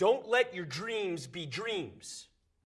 Don't let your dreams be dreams.